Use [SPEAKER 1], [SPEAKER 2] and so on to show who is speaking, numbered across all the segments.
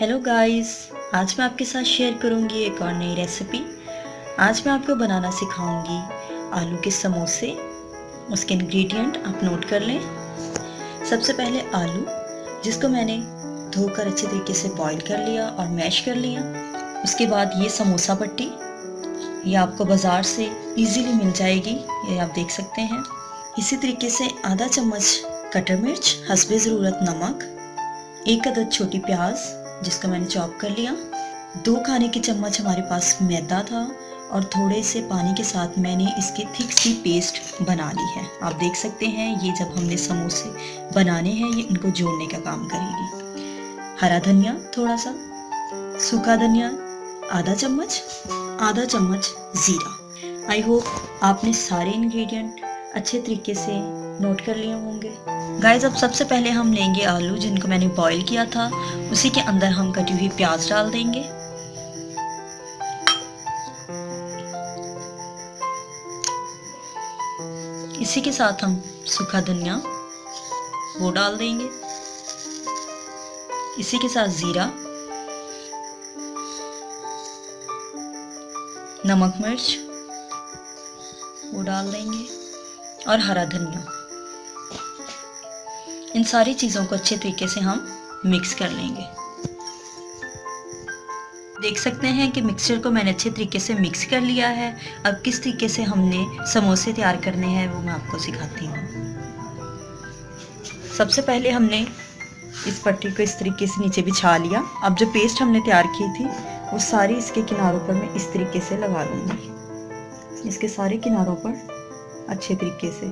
[SPEAKER 1] Hello guys आज मैं आपके साथ शेयर करूँगी एक और नई रेसिपी आज मैं आपको बनाना सिखाऊँगी आलू के समोसे. उसके इंग्रेडिएंट आप नोट कर लें. सबसे पहले आलू, जिसको मैंने धोकर अच्छे तरीके से बॉईल कर लिया और मैश कर लिया. उसके बाद ये समोसा पट्टी. ये आपको बाज़ार से इजीली मिल जाएगी, ये आप देख सकते हैं. इसी तरीके से आधा चम्मच कटर मिर्च, हसबे ज़रूरत नमक, एक अदद छोटी प्याज जिसको मैंने चॉप कर लिया। दो खाने की चम्मच हमारे पास मैदा था और थोड़े से पानी के साथ मैंने इसकी थिक सी पेस्ट बना ली है। आप देख सकते हैं, ये जब हमने समोसे बनाने हैं, ये इनको जोड़ने का काम करेगी। हरा धनिया थोड़ा सा सूखा धनिया, आधा चम्मच आधा चम्मच ज़ीरा। आई होप आपने सारे इंग्रेडिएंट अच्छे तरीके से नोट कर लिए होंगे। गाइस अब सबसे पहले हम लेंगे आलू, जिनको मैंने बॉईल किया था। उसी के अंदर हम कटी हुई प्याज डाल देंगे। इसी के साथ हम सूखा धनिया, वो डाल देंगे। इसी के साथ ज़ीरा, नमक मिर्च, वो डाल देंगे। और हरा धनिया इन सारी चीज़ों को अच्छे तरीके से हम मिक्स कर लेंगे। देख सकते हैं कि मिक्सचर को मैंने अच्छे तरीके से मिक्स कर लिया है। अब किस तरीके से हमने समोसे तैयार करने हैं वो मैं आपको सिखाती हूँ। सबसे पहले हमने इस पट्टी को इस तरीके से नीचे बिछा लिया। अब जो पेस्ट हमने तैयार की थी, वो सारी इसके किनारों पर मैं इस तरीके से लगा दूँगी इसके सारे किनारों पर अच्छे तरीके से।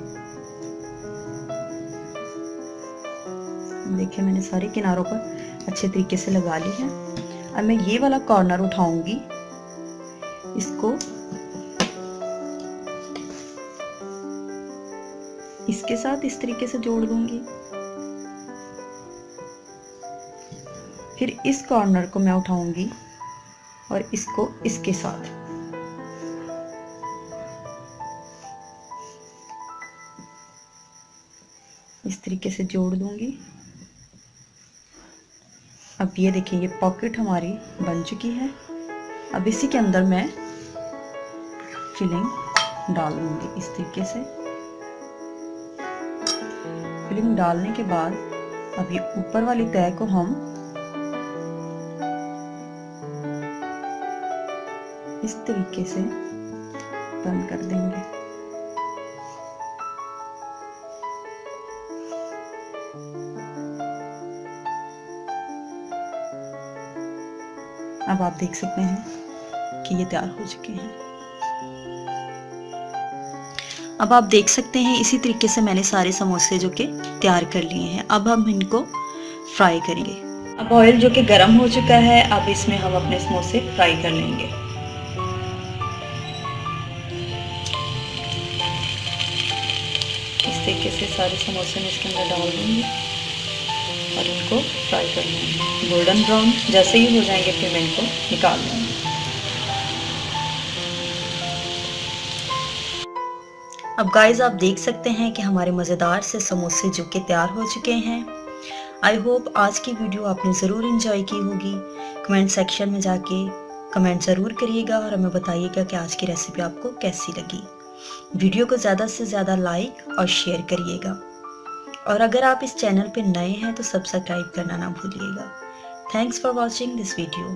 [SPEAKER 1] देखिए, मैंने सारे किनारों पर अच्छे तरीके से लगा ली है। अब मैं ये वाला कॉर्नर उठाऊँगी। इसको इसके साथ इस तरीके से जोड़ दूँगी। फिर इस कॉर्नर को मैं उठाऊँगी और इसको इसके साथ। इस तरीके से जोड़ दूँगी। अब ये देखिए, ये पॉकेट हमारी बन चुकी है। अब इसी के अंदर मैं फिलिंग डाल दूँगी इस तरीके से। फिलिंग डालने के बाद अब ये ऊपर वाली तय को हम इस तरीके से बंद कर देंगे। अब आप देख सकते हैं कि ये तैयार हो चुके हैं। अब आप देख सकते हैं इसी तरीके से मैंने सारे समोसे जो कि तैयार कर लिए हैं। अब हम इनको फ्राई करेंगे। अब ऑयल जो कि गर्म हो चुका है, अब इसमें हम अपने समोसे फ्राई कर लेंगे। इस तरीके से सारे समोसे में इसके अंदर डाल दूँगी। और इनको फ्राई कर लेंगे। गोल्डन ब्राउन जैसे ही हो जाएँगे फिर मैं इनको निकाल लूँगी। अब गाइस आप देख सकते हैं कि हमारे मज़ेदार से समोसे जो कि तैयार हो चुके हैं। आई होप आज की वीडियो आपने ज़रूर इंजॉय की होगी। कमेंट सेक्शन में जाके कमेंट ज़रूर करिएगा और हमें बताइएगा कि आज की रेसिपी आपको कैसी लगी। वीडियो को ज़्यादा से ज़्यादा लाइक और शेयर करिएगा। और अगर आप इस चैनल पर नए हैं तो सब्सक्राइब करना ना भूलिएगा। Thanks for watching this video